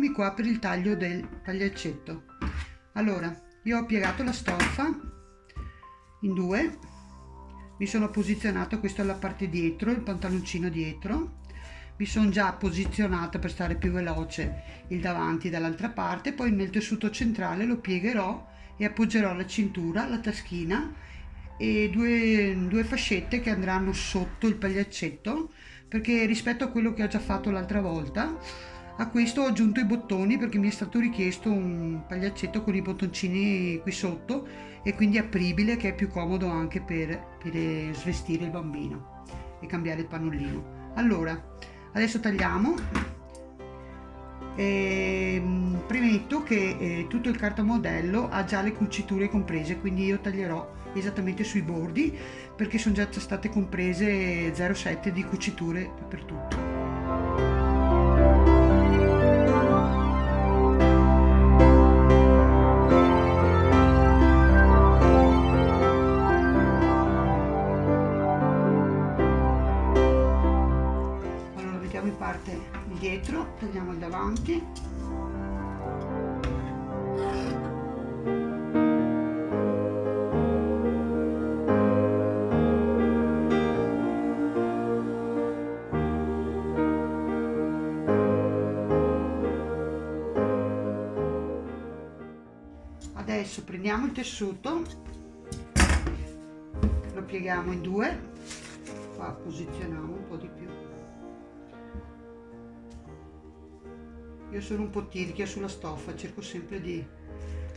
bottoni qua per il taglio del pagliaccetto allora io ho piegato la stoffa in due mi sono posizionato questo è la parte dietro il pantaloncino dietro mi sono già posizionata per stare più veloce il davanti dall'altra parte poi nel tessuto centrale lo piegherò e appoggerò la cintura la taschina e due, due fascette che andranno sotto il pagliaccetto perché rispetto a quello che ho già fatto l'altra volta a questo ho aggiunto i bottoni perché mi è stato richiesto un pagliaccetto con i bottoncini qui sotto e quindi apribile che è più comodo anche per, per svestire il bambino e cambiare il pannolino. Allora, adesso tagliamo. E, ehm, premetto che eh, tutto il cartamodello ha già le cuciture comprese, quindi io taglierò esattamente sui bordi perché sono già state comprese 0,7 di cuciture per dietro togliamo il davanti. Adesso prendiamo il tessuto lo pieghiamo in due qua posizioniamo un po' di più io sono un po' tirchia sulla stoffa cerco sempre di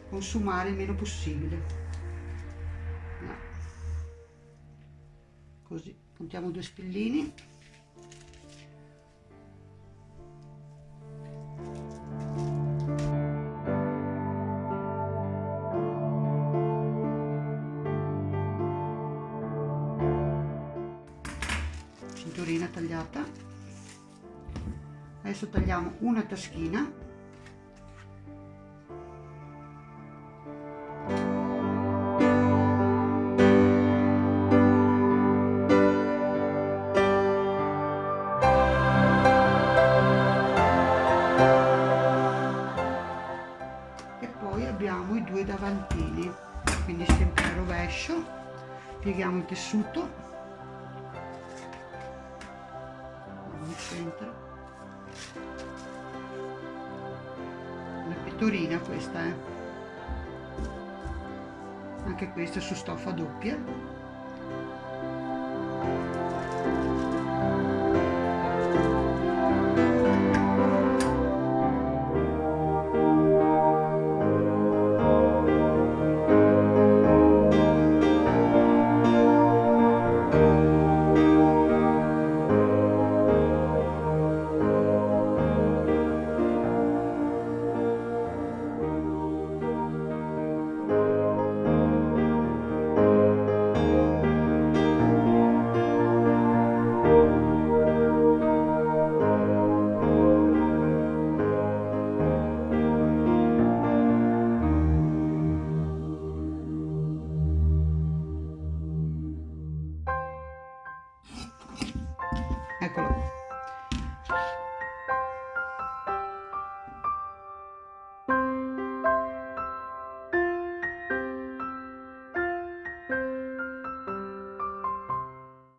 consumare il meno possibile no. così puntiamo due spillini cinturina tagliata adesso tagliamo una taschina. E poi abbiamo i due davantini quindi sempre a rovescio. Pieghiamo il tessuto. Al centro pettorina questa eh. Anche questa su stoffa doppia Economy.